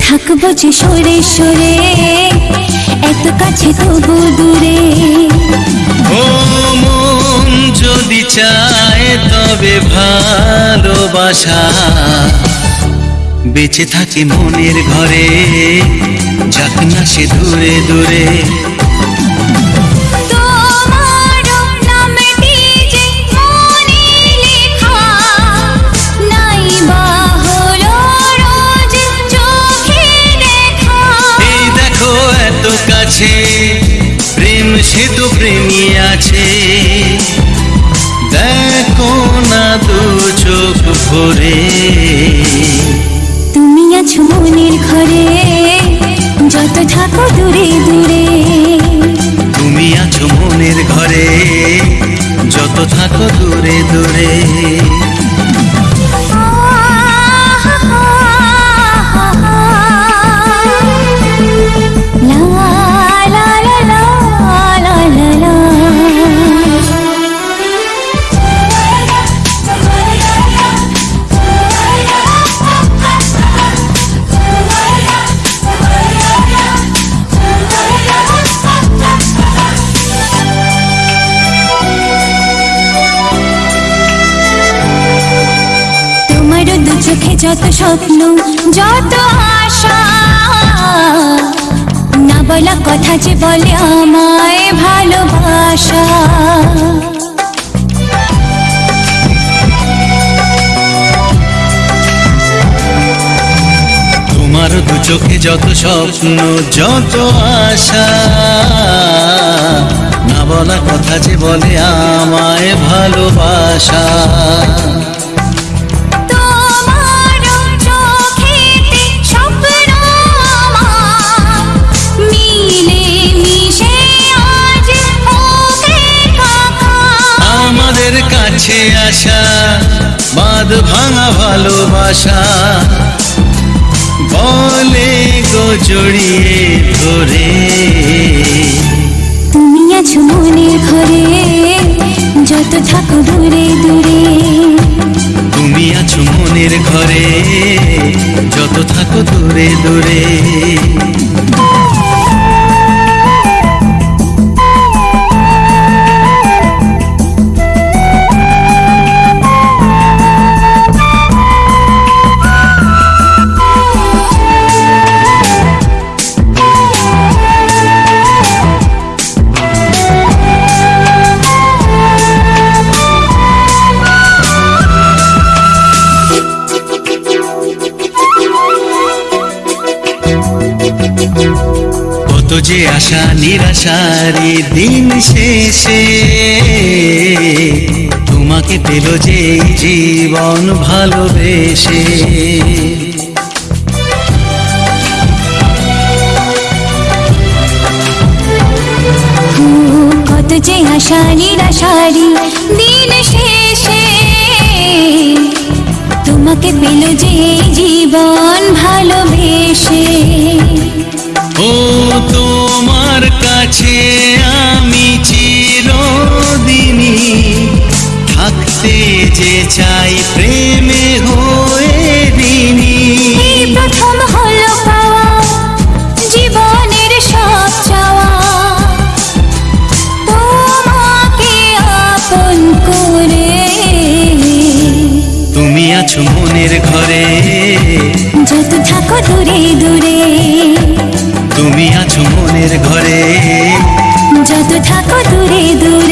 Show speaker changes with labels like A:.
A: থাকব যে সরে সরে, এত কাছে তবু দূরে।
B: ও মন যদি চায় তবে ভালোবাসা। বেঁচে থাকে মনের ঘরে, যাক না সে দূরে দূরে। কাছে প্রেম সে তো প্রেমী আছে। দেখো না দু চোখ ভরে।
A: তুমি আছো মনের ঘরে, যত থাকো দূরে দূরে।
B: যত
A: স্বপ্ন, যত আশা। না বলা কথা যে বলে আমায় ভালোবাসা।
B: তোমার দু চোখে যত স্বপ্ন, যত আশা। না বলা কথা যে বলে আমায় ভালোবাসা। আসা বাঁধ ভাঙা ভালোবাসা। বলে গো জড়িয়ে ধরে।
A: তুমি আছো মনের ঘরে যত থাকো দূরে দূরে।
B: তুমি আছো মনের ঘরে যত থাকো দূরে দূরে। যে আশা নিরাশারি দিন শেষে, তোমাকে পেল যে জীবন ভালোবেসে।
A: কত যে আশা নিরাশারি দিন শেষে, তোমাকে পেল যে জীবন ভালোবেসে।
B: থাকতে যে চাই প্রেমে হয়ে দিনী
A: প্রথম হলো পাওয়া জীবনের সব চাওয়া। তোমাকে আপন করে।
B: তুমি আছো মনের ঘরে।
A: যত থাকো দূরে দূরে।
B: তুমি আছো মনের ঘরে।
A: যত থাকো দূরে দূরে।